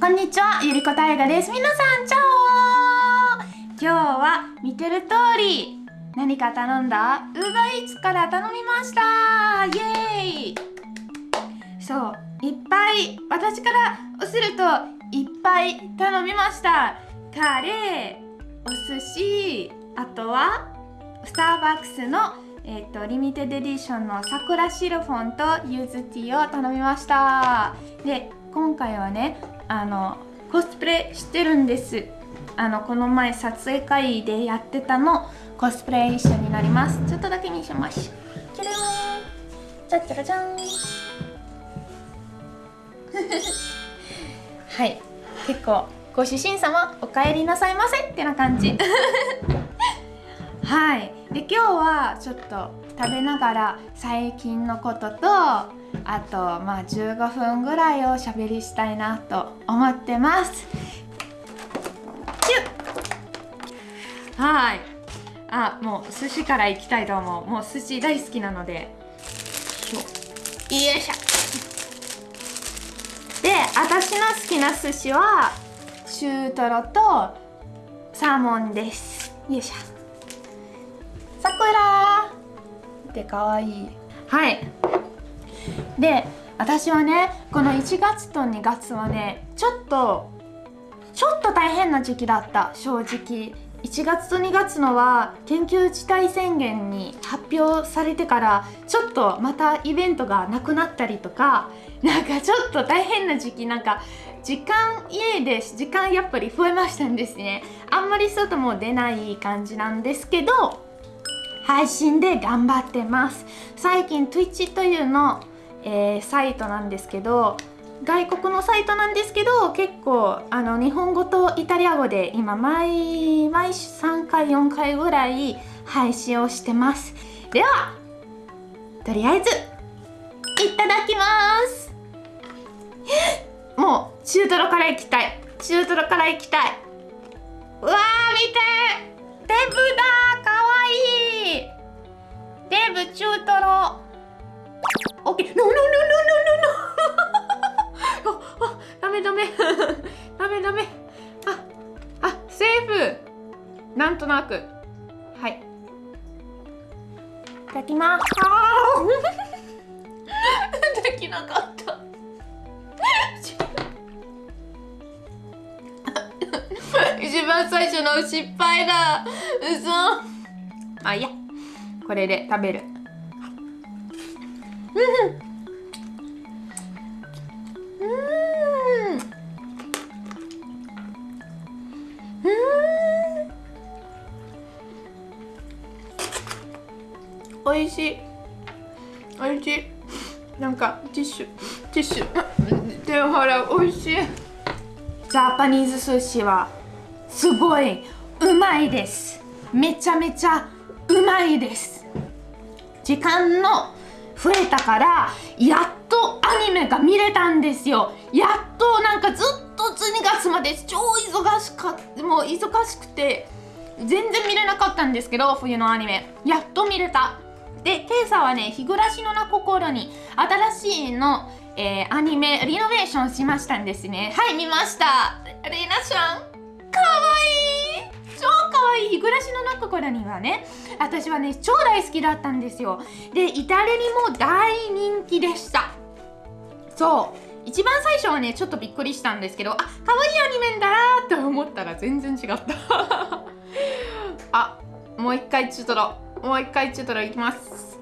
こんにちは、ゆりこたいがです。皆さん、チャオ今日は見てる通り、何か頼んだ？ウーバーイーツから頼みました？イエーイ。そう、いっぱい、私からすると、いっぱい頼みました。カレー、お寿司、あとは、スターバックスのえーと、リミテッドエディションの桜シロフォンとユーズティーを頼みました。で今回はねあのコスプレしてるんです。あのこの前撮影会でやってたのコスプレ一緒になります。ちょっとだけ見せましょうじゃじゃじゃじゃんはい。結構ご主人様お帰りなさいませってな感じ。はい。で今日ちょっと食べながら最近のこととあとまあ15分ぐらいをしゃべりしたいなと思ってます。はい。あもう寿司からいきたいと思う。もう寿司大好きなので。よいしょ。で私の好きな寿司は中トロとサーモンです。よいしょ。桜ってかわいい。はい。で私はねこの1月と2月はねちょっとちょっと大変な時期だった。正直。1月と2月のは緊急事態宣言に発表されてからちょっとまたイベントがなくなったりとかなんかちょっと大変な時期。なんか時間家で時間やっぱり増えましたんですね。あんまり外も出ない感じなんですけど配信で頑張ってます。最近 Twitch というの、えー、サイトなんですけど外国のサイトなんですけど結構あの日本語とイタリア語で今毎毎3回4回ぐらい配信をしてます。ではとりあえずいただきます。もう中トロからいきたい。中トロからいきたい。うわー見てデブだデブ中トロオッケーノノノノノノノあダメダメ。ダメ ダメ。ああセーフ。なんとなく。はい。いただきます。あ できなかった。一番最初の失敗だ。嘘。あいやこれで食べる。うん。おいしい。おいしい。なんかティッシュ。ティッシュ。手を払うおいしい。ジャパニーズ寿司はすごいうまいです。めちゃめちゃうまいです。時間の増えたからやっとアニメが見れたんですよ。やっとなんかずっと12月まで超忙しかもう忙しくて全然見れなかったんですけど冬のアニメ。やっと見れた。で今朝はね日暮らしのな心に新しいの、えー、アニメリノベーションしましたんですね。はい見ました。レイナちゃん。かわいい。超かわい。日暮らしの中からにはね私はね超大好きだったんですよ。でイタリにも大人気でした。そう。一番最初はねちょっとびっくりしたんですけどあ可愛いアニメだなって思ったら全然違った。あもう一回中トロ。もう一回中トロいきます。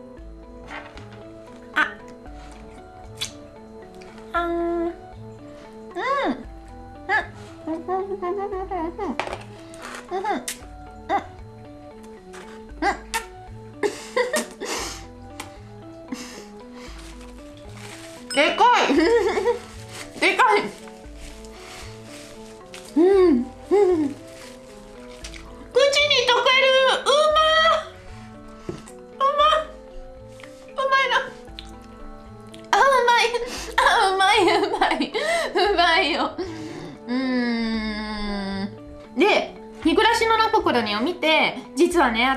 あ。あん。うん。で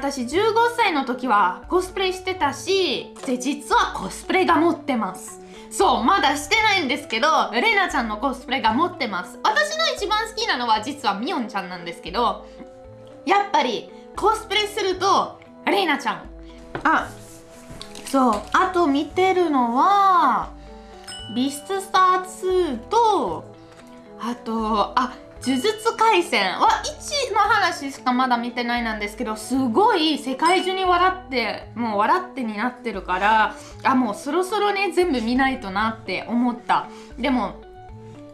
私15歳の時はコスプレしてたしで実はコスプレが持ってます。そうまだしてないんですけどレナちゃんのコスプレが持ってます。私の一番好きなのは実はミオンちゃんなんですけどやっぱりコスプレするとレナちゃん。あそうあと見てるのはビストスター2とあとあ呪術廻戦は1の話しかまだ見てないなんですけどすごい世界中に笑ってもう笑ってになってるからあもうそろそろね全部見ないとなって思った。でも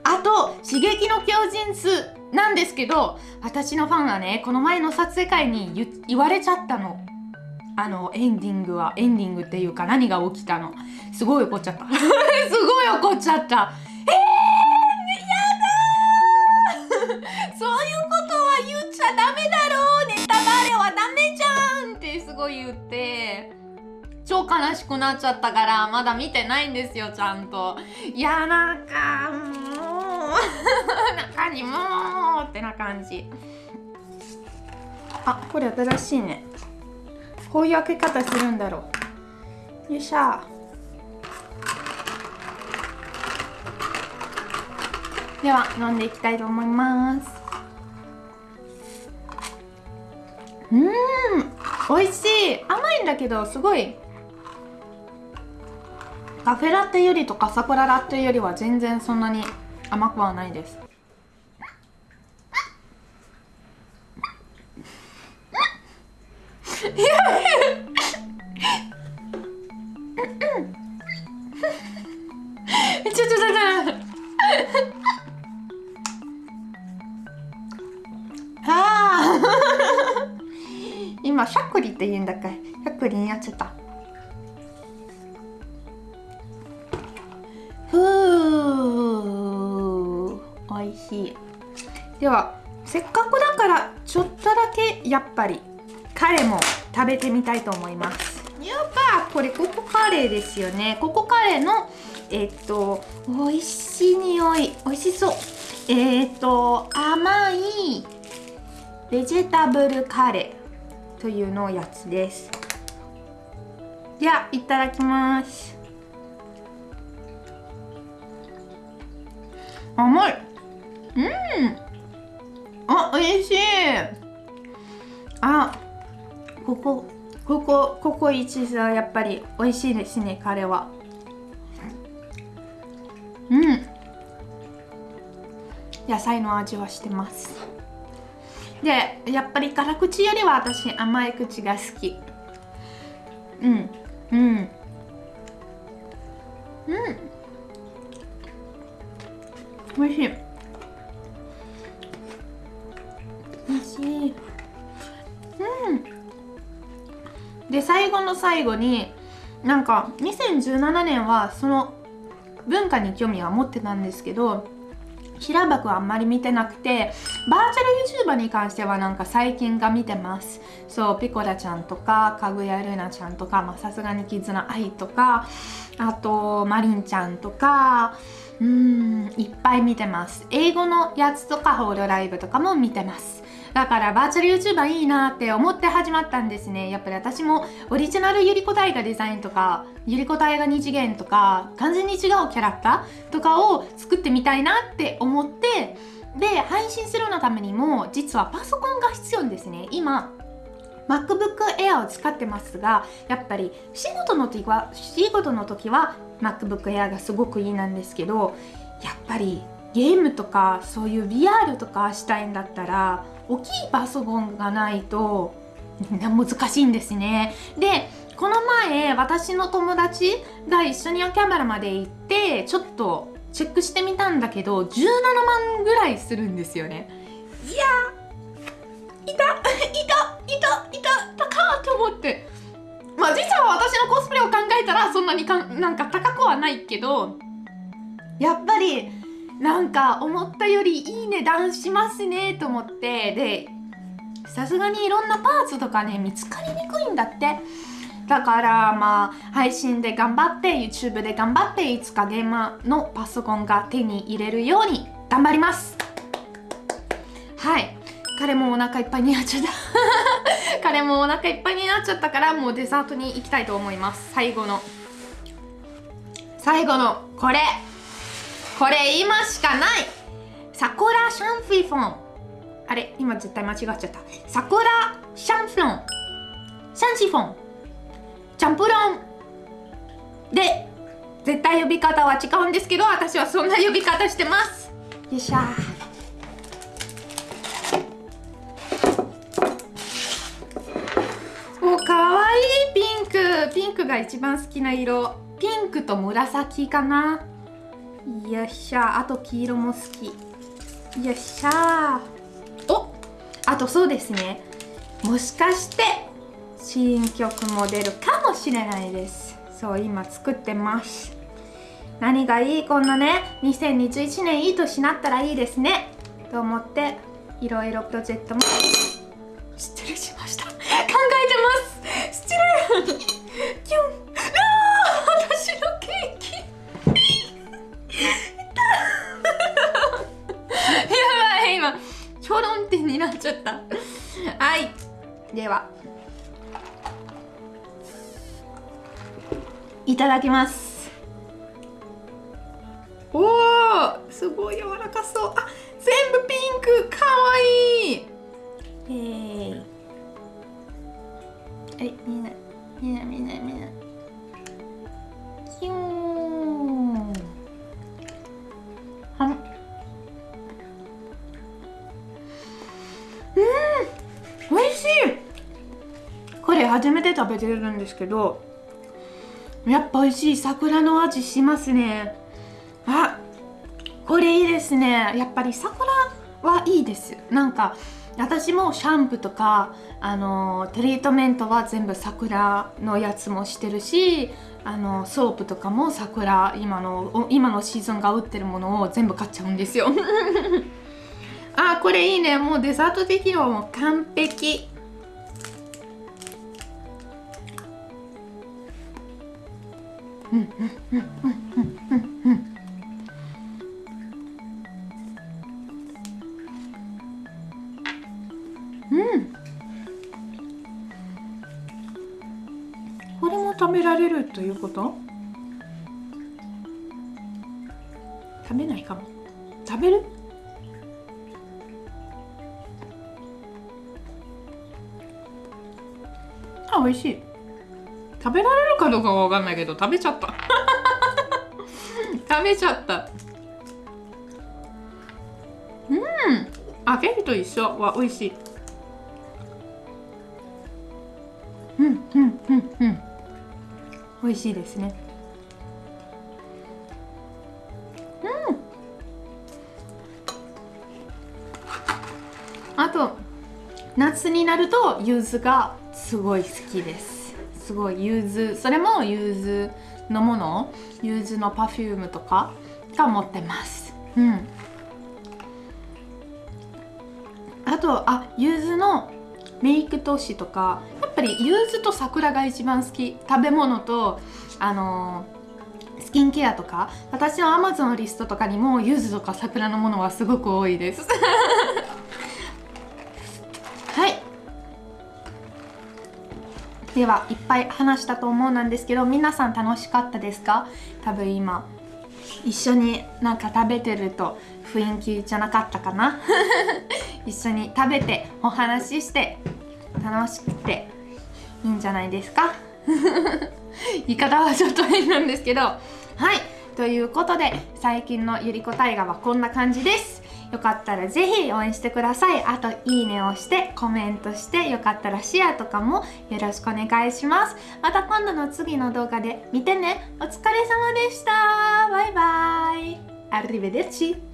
あと「刺激の巨人2」なんですけど私のファンはねこの前の撮影会に言われちゃったの。あのエンディングはエンディングっていうか何が起きたの。すごい怒っちゃった。すごい怒っちゃった。言って超悲しくなっちゃったからまだ見てないんですよちゃんと。いやなんかもう 中にもうってな感じ。あこれ新しいね。こういう開け方するんだろう。よいしょ。では飲んでいきたいと思います。うん。美味しい。甘いんだけどすごい。カフェラテよりとかサクララテよりは全然そんなに甘くはないです。今しゃっくりって言うんだっけ？しゃっくりになっちゃった。ふう。おいしい。ではせっかくだからちょっとだけやっぱりカレーも食べてみたいと思います。やっぱこれココカレーですよね。ココカレーのえっと美味しい匂い。美味しそう。えっと甘いベジタブルカレー。というのやつです。ではいただきます。甘い。うん。あ美味しい。あここここここ一さやっぱり美味しいですね彼は。うん。野菜の味はしてます。でやっぱり辛口よりは私甘い口が好き。うん。うん。うん。おいしい。おいしい。うん。で最後の最後になんか2017年はその文化に興味は持ってたんですけど平箱はあんまり見てなくてバーチャル YouTuber に関してはなんか最近が見てます。そうピコラちゃんとかかぐやルナちゃんとかさすがに絆愛とかあとマリンちゃんとかうんいっぱい見てます。英語のやつとかホールライブとかも見てます。だからバーチャル YouTuber いいなって思って始まったんですね。やっぱり私もオリジナルゆりこ大河デザインとかゆりこ大河二次元とか完全に違うキャラクターとかを作ってみたいなって思ってで配信するのためにも実はパソコンが必要んですね。今 MacBook Air を使ってますがやっぱり仕事の時は仕事の時は MacBook Air がすごくいいなんですけどやっぱりゲームとかそういう VR とかしたいんだったら大きいパソコンがないと難しいんですね。でこの前私の友達が一緒に秋葉原まで行ってちょっとチェックしてみたんだけど17万ぐらいするんですよね。いやいたいたいたいた高って思って。まあ実は私のコスプレを考えたらそんなにかなんか高くはないけどやっぱりなんか思ったよりいい値段しますねと思って。でさすがにいろんなパーツとかね見つかりにくいんだって。だからまあ配信で頑張って YouTube で頑張っていつかゲーマーのパソコンが手に入れるように頑張ります。はい。彼もお腹いっぱいになっちゃった。彼もお腹いっぱいになっちゃったからもうデザートに行きたいと思います。最後の。最後のこれ。これ今しかない。桜シャンフィフォン。あれ今絶対間違っちゃった。桜シャンフロン。シャンシフォン。チャンプロンで絶対呼び方は違うんですけど私はそんな呼び方してます。よっしゃおかわいいピンク。ピンクが一番好きな色。ピンクと紫かな。よっしゃ。あと黄色も好き。よっしゃお！あとそうですね。もしかして新曲も出るかもしれないです。そう今作ってます。何がいい？こんなね2021年いい年になったらいいですね。と思っていろいろプロジェクトも。失礼しますいただきます。おおすごい柔らかそう。あ全部ピンクかわいい。えー、はいみんなみんなみんなみんなキューン。はんうん。美味しい。これ初めて食べてるんですけどやっぱ美味しい桜の味しますね。あこれいいですね。やっぱり桜はいいです。なんか私もシャンプーとかあのトリートメントは全部桜のやつもしてるしあのソープとかも桜今の今のシーズンが売ってるものを全部買っちゃうんですよ。あこれいいね。もうデザート的にはもう完璧。うん。うん。うん。うん。うん。うん。うん。これも食べられるということ食べないかも食べるあ美味しい食べられるかどうかは分かんないけど食べちゃった。食べちゃった。うん。あケーキと一緒。は美味しい。うんうんうんうん。美味しいですね。うん。あと夏になると柚子がすごい好きです。すごい柚子それも柚子のもの柚子のパフュームとかが持ってます。うん。あとあ柚子のメイク投資とかやっぱり柚子と桜が一番好き。食べ物とあのー、スキンケアとか私の Amazon リストとかにも柚子とか桜のものはすごく多いです。ではいっぱい話したと思うなんですけど皆さん楽しかったですか？多分今一緒になんか食べてると雰囲気じゃなかったかな？一緒に食べてお話しして楽しくていいんじゃないですか？言い方はちょっと変なんですけど。はい。ということで最近のゆりこ大河はこんな感じです。よかったらぜひ応援してください。あといいねをしてコメントしてよかったらシェアとかもよろしくお願いします。また今度の次の動画で見てね。お疲れ様でした。バイバイ。アルリベデッチ